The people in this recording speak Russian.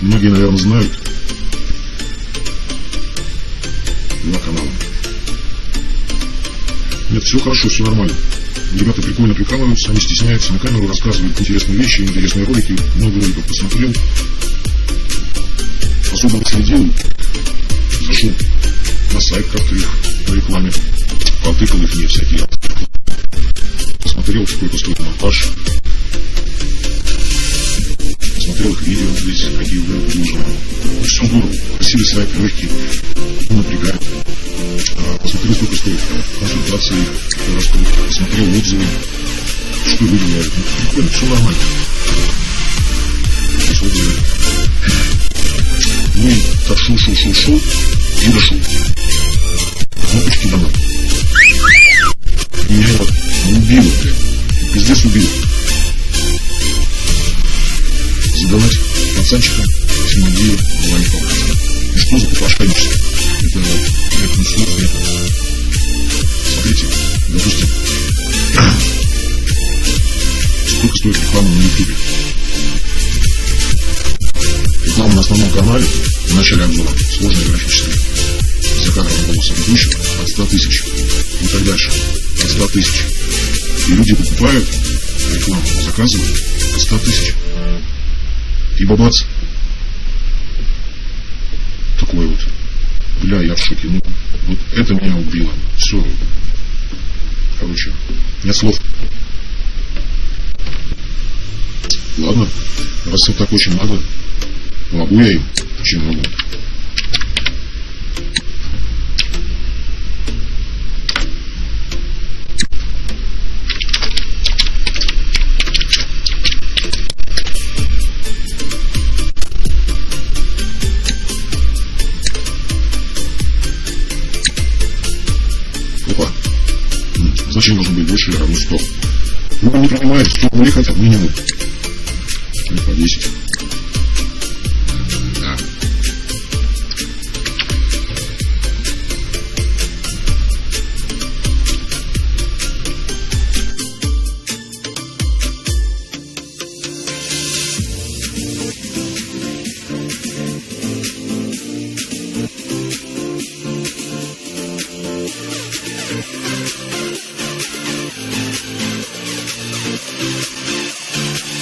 Многие, наверное, знают. Два канала. Нет, все хорошо, все нормально. Ребята прикольно прикалываются, они стесняются на камеру, рассказывают интересные вещи, интересные ролики. Много роликов посмотрел. Особо следил. Зашел на сайт как-то их по рекламе. Потыкал их мне всякие. Посмотрел, сколько стоит монтаж. Красивый сайт, легкий. Не напрягает. А, посмотрел, сколько стоит консультации, посмотрел отзывы, что люди говорят. Ну, прикольно, все нормально. Сейчас отзывы. Ну и так шел, шел, шел, шел и дошел. Кнопочки домой. Меня убило, блядь. Пиздец убило. Задонать пацанчика Симонею стоит реклама на ютубе? Реклама на основном канале в начале обзора сложная графическая. За кадром голоса ведущего от 100 тысяч и так дальше. От 100 тысяч. И люди покупают рекламу, заказывают от 100 тысяч. И бабац. Такое вот. Бля, я в шоке. Ну, вот это меня убило. Все. Короче, нет слов. Ладно, раз им так очень надо, могу я им, чем могу. Зачем должно быть больше или равно 100? Ну, не принимает, 100 рублей хотят минимум. Или по 10.